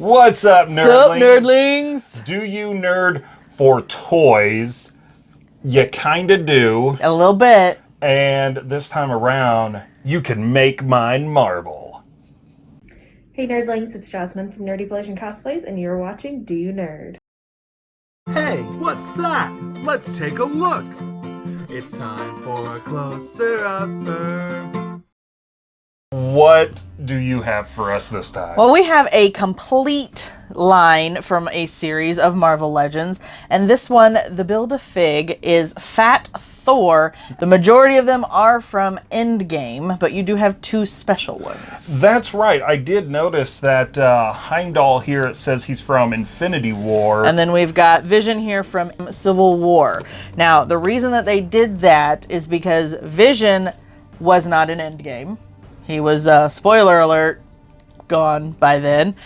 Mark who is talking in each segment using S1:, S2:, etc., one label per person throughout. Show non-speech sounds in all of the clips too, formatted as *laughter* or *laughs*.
S1: What's up, nerdlings?
S2: Sup, nerdlings?
S1: Do you nerd for toys? You kinda do.
S2: A little bit.
S1: And this time around, you can make mine Marvel.
S3: Hey nerdlings, it's Jasmine from Nerdy Collision Cosplays, and you're watching Do You Nerd?
S4: Hey, what's that? Let's take a look. It's time for a closer upper.
S1: What do you have for us this time?
S2: Well, we have a complete line from a series of Marvel Legends, and this one, the Build-A-Fig, is Fat Thor. The majority of them are from Endgame, but you do have two special ones.
S1: That's right. I did notice that uh, Heimdall here, it says he's from Infinity War.
S2: And then we've got Vision here from Civil War. Now, the reason that they did that is because Vision was not an Endgame. He was, uh, spoiler alert, gone by then.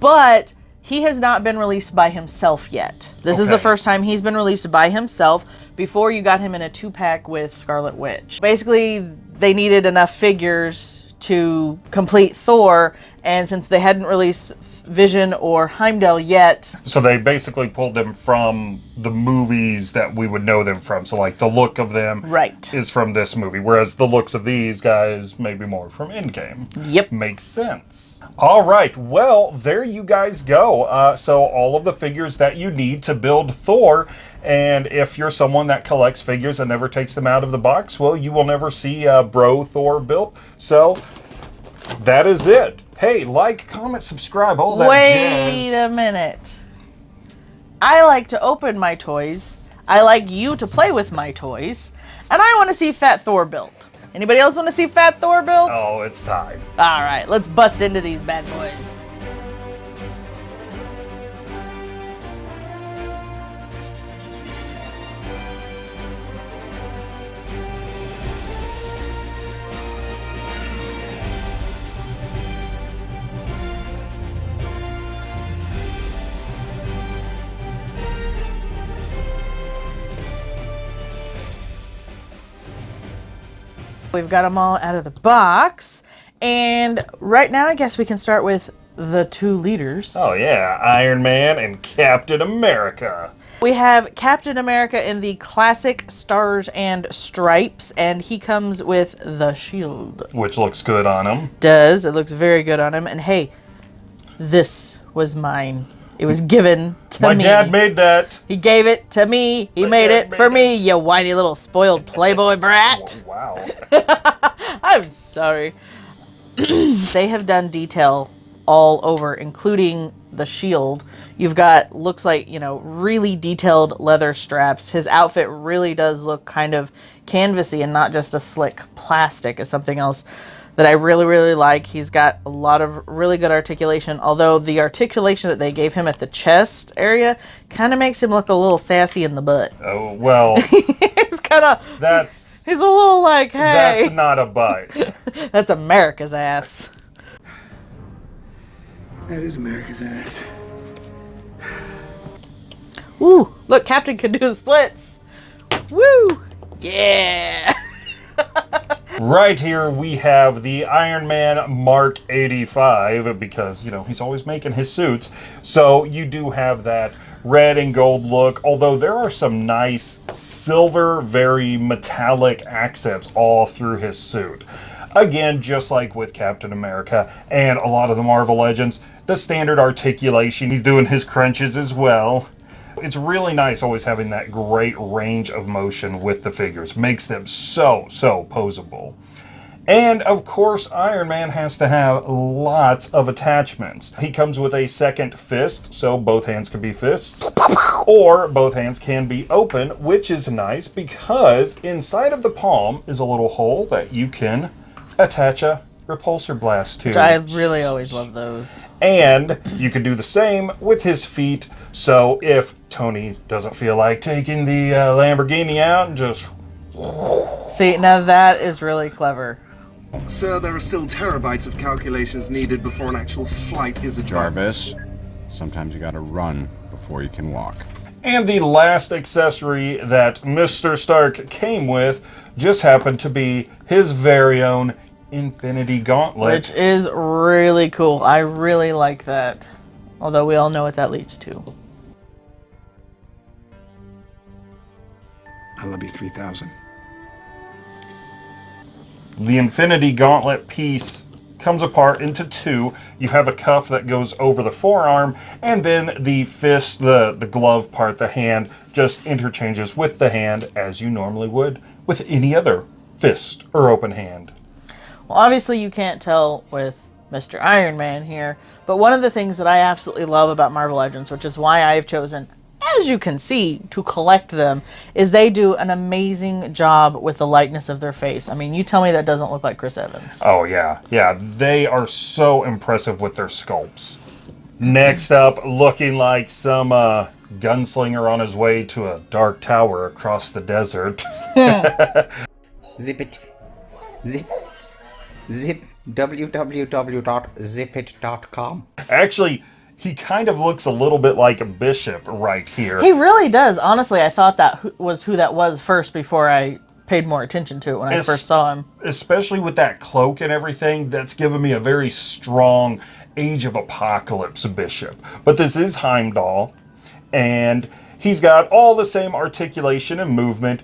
S2: But he has not been released by himself yet. This is the first time he's been released by himself before you got him in a two pack with Scarlet Witch. Basically, they needed enough figures to complete Thor, and since they hadn't released Vision or Heimdall yet,
S1: so they basically pulled them from the movies that we would know them from. So, like, the look of them
S2: right.
S1: is from this movie, whereas the looks of these guys may be more from Endgame.
S2: Yep.
S1: Makes sense. All right, well, there you guys go. Uh, so, all of the figures that you need to build Thor. And if you're someone that collects figures and never takes them out of the box, well, you will never see uh, Bro Thor built. So, that is it. Hey, like, comment, subscribe, all that
S2: Wait
S1: jazz.
S2: a minute. I like to open my toys. I like you to play with my toys. And I want to see Fat Thor built. Anybody else want to see Fat Thor built?
S1: Oh, it's time.
S2: All right, let's bust into these bad boys. We've got them all out of the box. And right now, I guess we can start with the two leaders.
S1: Oh, yeah, Iron Man and Captain America.
S2: We have Captain America in the classic stars and stripes, and he comes with the shield.
S1: Which looks good on him.
S2: Does it looks very good on him? And hey, this was mine. It was given to
S1: My
S2: me.
S1: My dad made that.
S2: he gave it to me. He
S1: My
S2: made it
S1: made
S2: for
S1: it.
S2: me, you whiny little spoiled playboy brat. *laughs*
S1: Oh, wow. *laughs*
S2: I'm sorry. *clears throat* they have done detail all over, including the shield. You've got, looks like, you know, really detailed leather straps. His outfit really does look kind of canvasy and not just a slick plastic as something else that I really, really like. He's got a lot of really good articulation, although the articulation that they gave him at the chest area kind of makes him look a little sassy in the butt.
S1: oh, well, *laughs*
S2: He's kind of,
S1: that's
S2: he's a little like, hey.
S1: that's not a butt. *laughs*
S2: That's America's ass.
S4: That is America's ass.
S2: Ooh, Look, Captain can do the splits. Woo! Yeah!
S1: Right here we have the Iron Man Mark 85 because, you know, he's always making his suits. So you do have that red and gold look, although there are some nice silver, very metallic accents all through his suit. Again, just like with Captain America and a lot of the Marvel Legends, the standard articulation. He's doing his crunches as well. It's really nice always having that great range of motion with the figures. Makes them so, so posable. And of course, Iron Man has to have lots of attachments. He comes with a second fist, so both hands can be fists, or both hands can be open, which is nice because inside of the palm is a little hole that you can attach a repulsor blast to.
S2: I really always love those.
S1: And you could do the same with his feet. So if Tony doesn't feel like taking the uh, Lamborghini out and just
S2: See, now that is really clever.
S4: Sir, there are still terabytes of calculations needed before an actual flight is a job.
S5: Jarvis, sometimes you gotta run before you can walk.
S1: And the last accessory that Mr. Stark came with just happened to be his very own Infinity Gauntlet.
S2: Which is really cool. I really like that. Although we all know what that leads to.
S6: I love you 3000.
S1: The Infinity Gauntlet piece comes apart into two. You have a cuff that goes over the forearm, and then the fist, the, the glove part, the hand, just interchanges with the hand as you normally would with any other fist or open hand.
S2: Well, obviously, you can't tell with Mr. Iron Man here, but one of the things that I absolutely love about Marvel Legends, which is why I have chosen, as you can see, to collect them, is they do an amazing job with the likeness of their face. I mean, you tell me that doesn't look like Chris Evans.
S1: Oh, yeah. Yeah, they are so impressive with their sculpts. Next up, looking like some uh, gunslinger on his way to a dark tower across the desert. *laughs*
S7: Zip it. Zip. Zip. www.zipit.com.
S1: Actually, he kind of looks a little bit like a bishop right here.
S2: He really does. Honestly, I thought that was who that was first before I paid more attention to it when I
S1: It's-
S2: first saw him.
S1: especially with that cloak and everything, that's given me a very strong Age of Apocalypse bishop. But this is Heimdall, and he's got all the same articulation and movement.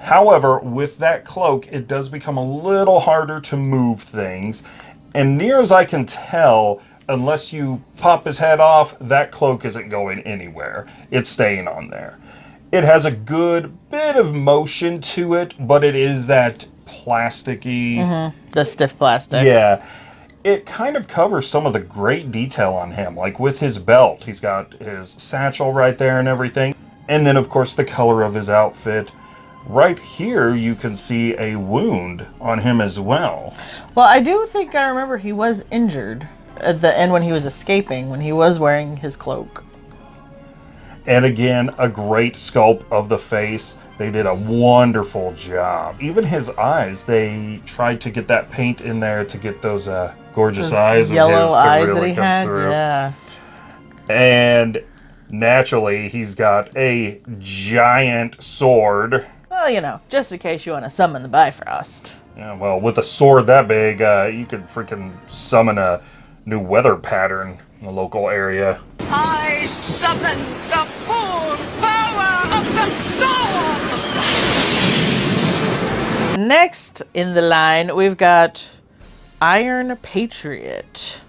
S1: However, with that cloak, it does become a little harder to move things. And near as I can tell, unless you pop his head off, that cloak isn't going anywhere. It's staying on there. It has a good bit of motion to it, but it is that plasticky. Mm-hmm.
S2: The stiff plastic.
S1: Yeah. It kind of covers some of the great detail on him, like with his belt. He's got his satchel right there and everything. And then, of course, the color of his outfit. Right here, you can see a wound on him as well.
S2: Well, I do think I remember he was injured at the end when he was escaping, when he was wearing his cloak.
S1: And again, a great sculpt of the face. They did a wonderful job. Even his eyes, they tried to get that paint in there to get those uh, gorgeous
S2: Those
S1: eyes
S2: yellow
S1: of his to
S2: eyes
S1: really
S2: that he
S1: come
S2: had.
S1: through.
S2: Yeah.
S1: And naturally, he's got a giant sword.
S2: Well, you know, just in case you want to summon the Bifrost.
S1: Yeah, well, with a sword that big, uh, you could freaking summon a new weather pattern in the local area.
S8: I summon the full power of the storm!
S2: Next in the line, we've got Iron Patriot.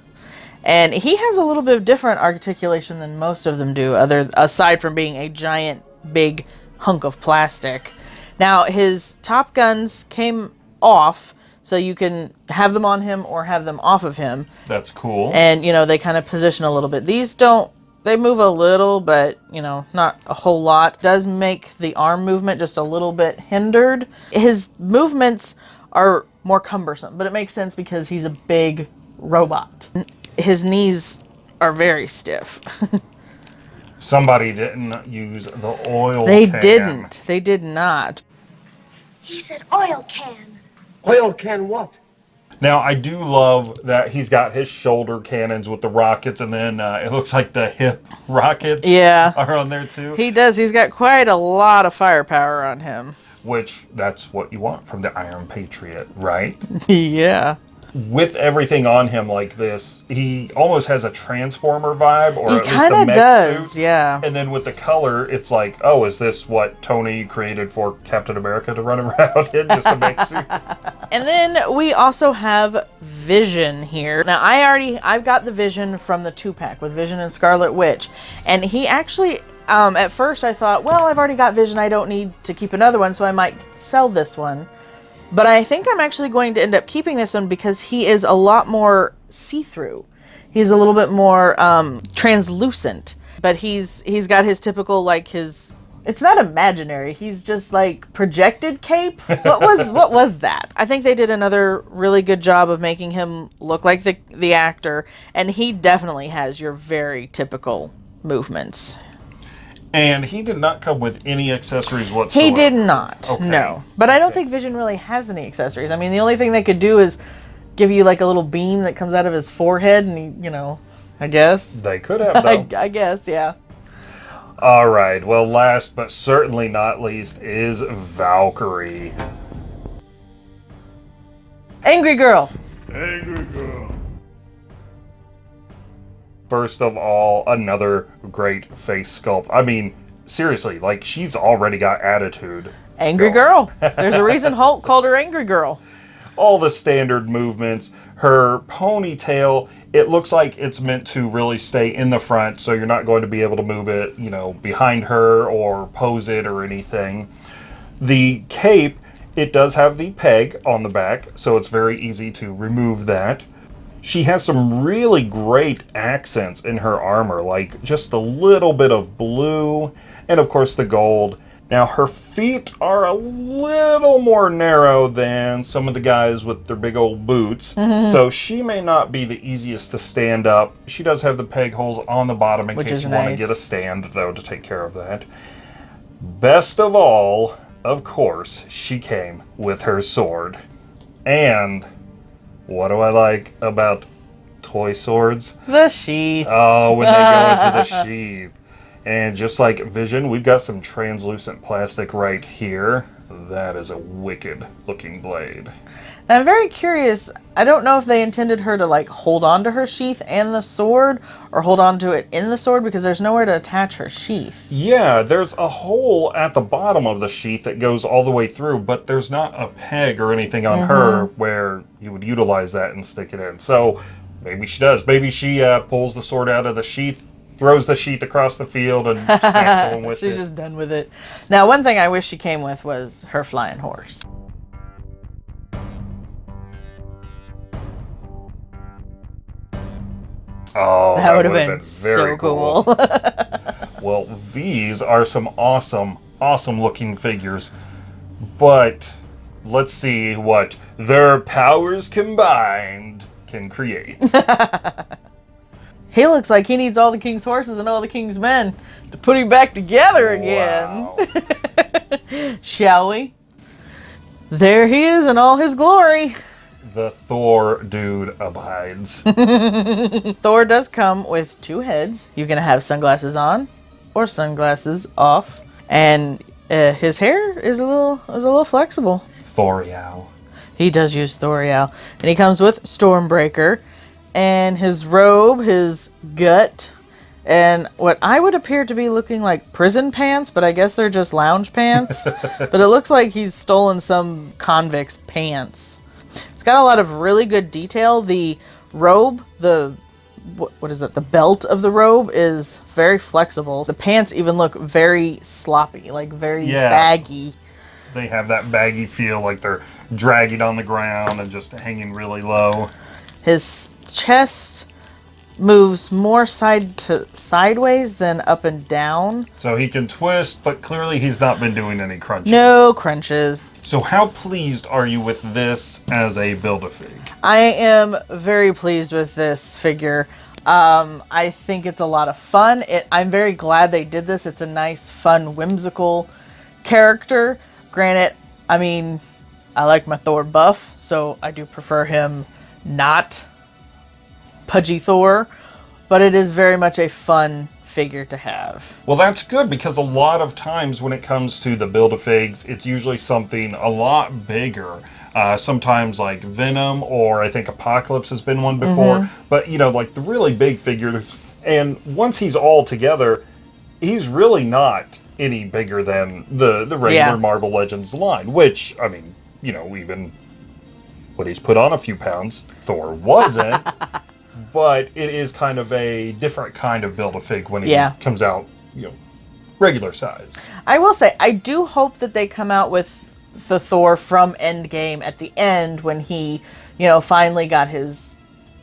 S2: And he has a little bit of different articulation than most of them do, other aside from being a giant, big hunk of plastic. Now, his top guns came off, so you can have them on him or have them off of him.
S1: That's cool.
S2: and you know they kind of position a little bit. These don't they move a little but you know not a whole lot. Does make the arm movement just a little bit hindered. His movements are more cumbersome but it makes sense because he's a big robot. His knees are very stiff. *laughs*
S1: Somebody didn't use the oil
S2: they
S1: can.
S2: didn't. They did not
S9: He said oil can.
S10: Oil can what?
S1: Now, I do love that he's got his shoulder cannons with the rockets, and then uh, it looks like the hip rockets
S2: Yeah.
S1: are on there too.
S2: he does he's got quite a lot of firepower on him
S1: which that's what you want from the Iron Patriot, right? *laughs*
S2: yeah
S1: With everything on him like this, he almost has a Transformer vibe, or
S2: he
S1: at least a mech
S2: does
S1: suit.
S2: yeah
S1: And then with the color, it's like, oh, is this what Tony created for Captain America to run *laughs* around in? Just a mech suit? *laughs*
S2: And then we also have Vision here. Now I already I've got the Vision from the two pack with Vision and Scarlet Witch, and he actually um, at first I thought, well, I've already got Vision, I don't need to keep another one, so I might sell this one. But I think I'm actually going to end up keeping this one because he is a lot more see-through. He's a little bit more um, translucent, but he's he's got his typical like his. It's not imaginary. He's just like projected cape. What was *laughs* what was that? I think they did another really good job of making him look like the the actor, and he definitely has your very typical movements.
S1: And he did not come with any accessories whatsoever.
S2: He did not.
S1: Okay.
S2: No. But I don't think Vision really has any accessories. I mean, the only thing they could do is give you like a little beam that comes out of his forehead and he, you know, I guess.
S1: They could have, *laughs*
S2: I. I guess, yeah.
S1: All right. Well, last but certainly not least is Valkyrie.
S2: Angry Girl.
S1: Angry girl. First of all, another great face sculpt. I mean, seriously, like she's already got attitude.
S2: Angry
S1: going.
S2: girl. *laughs* There's a reason Hulk called her Angry Girl.
S1: all the standard movements. Her ponytail, it looks like it's meant to really stay in the front, so you're not going to be able to move it, you know, behind her or pose it or anything. The cape, it does have the peg on the back, so it's very easy to remove that. She has some really great accents in her armor, like just a little bit of blue and of course the gold. Now her feet are a little more narrow than some of the guys with their big old boots, mm-hmm. so she may not be the easiest to stand up. She does have the peg holes on the bottom in
S2: Which
S1: case you want to get a stand though to take care of that. Best of all, of course, she came with her sword. And what do I like about toy swords?
S2: The sheath.
S1: Oh, when they go into the *laughs* sheath. And just like Vision, we've got some translucent plastic right here. That is a wicked looking blade.
S2: And I'm very curious. I don't know if they intended her to like hold on to her sheath and the sword, or hold on to it in the sword because there's nowhere to attach her sheath.
S1: Yeah, there's a hole at the bottom of the sheath that goes all the way through, but there's not a peg or anything on her where you would utilize that and stick it in. So maybe she does. Maybe she uh, pulls the sword out of the sheath, throws the sheath across the field, and *laughs* smacks someone with
S2: She's
S1: it.
S2: just done with it. Now, one thing I wish she came with was her flying horse.
S1: Oh,
S2: That, would have
S1: would've
S2: been, so cool. *laughs* *laughs*
S1: Well, these are some awesome, awesome looking figures. But let's see what their powers combined can create. *laughs*
S2: he looks like he needs all the king's horses and all the king's men to put him back together again.
S1: Wow.
S2: Shall we? There he is in all his glory.
S1: The Thor dude abides. *laughs*
S2: Thor does come with two heads. You can have sunglasses on or sunglasses off, and uh, his hair is a little is a little flexible.
S1: Thorial.
S2: He does use Thorial, and he comes with Stormbreaker, and his robe, his gut, and what I would appear to be looking like prison pants, but I guess they're just lounge pants. *laughs* but it looks like he's stolen some convict's pants. It's got a lot of really good detail. The robe, the what, what is that? The belt of the robe is very flexible. The pants even look very sloppy, like very
S1: Yeah.
S2: baggy.
S1: They have that baggy feel, like they're dragging on the ground and just hanging really low.
S2: His chest moves more side to sideways than up and down.
S1: So he can twist, but clearly he's not been doing any crunches.
S2: No crunches.
S1: So how pleased are you with this as a Build-A-Fig?
S2: I am very pleased with this figure. Um, I think it's a lot of fun. It, I'm very glad they did this. It's a nice, fun, whimsical character. Granted, I mean, I like my Thor buff, so I do prefer him not pudgy Thor, but it is very much a fun figure to have.
S1: Well, that's good because a lot of times when it comes to the Build-A-Figs, it's usually something a lot bigger. Uh, sometimes like Venom or I think Apocalypse has been one before. But, you know, like the really big figures. And once he's all together, he's really not any bigger than the, the regular
S2: Yeah.
S1: Marvel Legends line, which, I mean, you know, even when he's put on a few pounds, Thor wasn't. *laughs* but it is kind of a different kind of Build-A-Fig when he
S2: Yeah.
S1: comes out, you know, regular size.
S2: I will say, I do hope that they come out with the Thor from Endgame at the end when he, you know, finally got his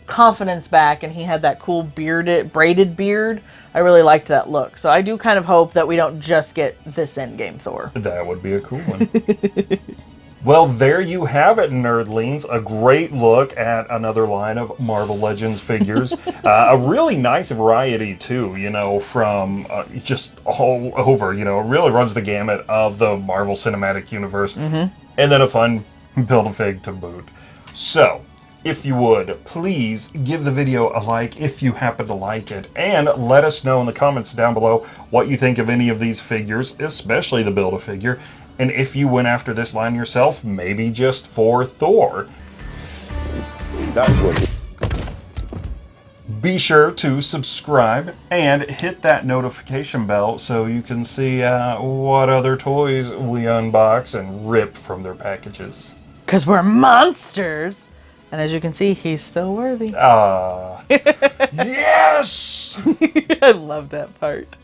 S2: confidence back and he had that cool bearded, braided beard. I really liked that look. So I do kind of hope that we don't just get this Endgame Thor.
S1: That would be a cool one. *laughs* well, there you have it, nerdlings. A great look at another line of Marvel Legends figures. *laughs* uh, a really nice variety, too, you know, from uh, just all over. You know, it really runs the gamut of the Marvel Cinematic Universe. And then a fun Build-A-Fig to boot. So, if you would, please give the video a like if you happen to like it, and let us know in the comments down below what you think of any of these figures, especially the Build-A-Figure, and if you went after this line yourself, maybe just for Thor.
S5: That's what.
S1: be sure to subscribe and hit that notification bell so you can see uh, what other toys we unbox and rip from their packages.
S2: Because we're monsters. And as you can see, he's still worthy.
S1: Ah, *laughs* yes! *laughs*
S2: I love that part.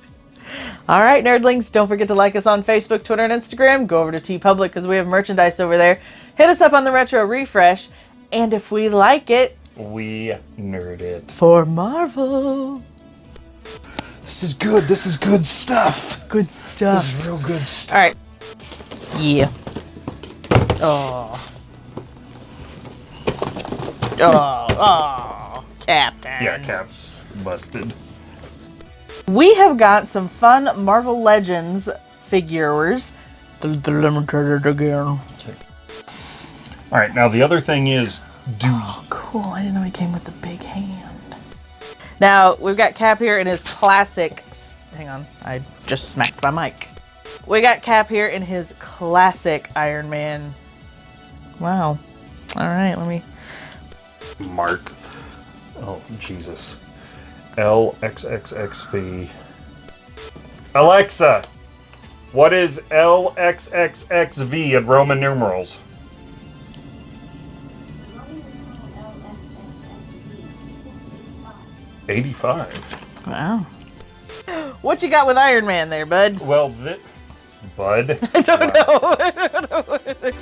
S2: All right, nerdlings, don't forget to like us on Facebook, Twitter, and Instagram. Go over to TeePublic because we have merchandise over there. Hit us up on the Retro Refresh. And if we like it,
S1: We nerd it.
S2: for Marvel.
S1: This is good. This is good stuff.
S2: Good stuff.
S1: This is real good stuff.
S2: All right. Yeah. Oh. Oh, oh, Captain.
S1: Yeah, Cap's busted.
S2: We have got some fun Marvel Legends figures. The, the limited again.
S1: All right, now the other thing is, do oh,
S2: Cool. I didn't know he came with the big hand. Now we've got Cap here in his classic. Hang on, I just smacked my mic. We got Cap here in his classic Iron Man. Wow. All right, let me.
S1: Mark. Oh, Jesus. LXXXV. Alexa, what is LXXXV in Roman numerals? Eighty-five.
S2: Wow. What you got with Iron Man there, bud?
S1: Well, thi- bud. *laughs* *laughs*
S2: I don't know.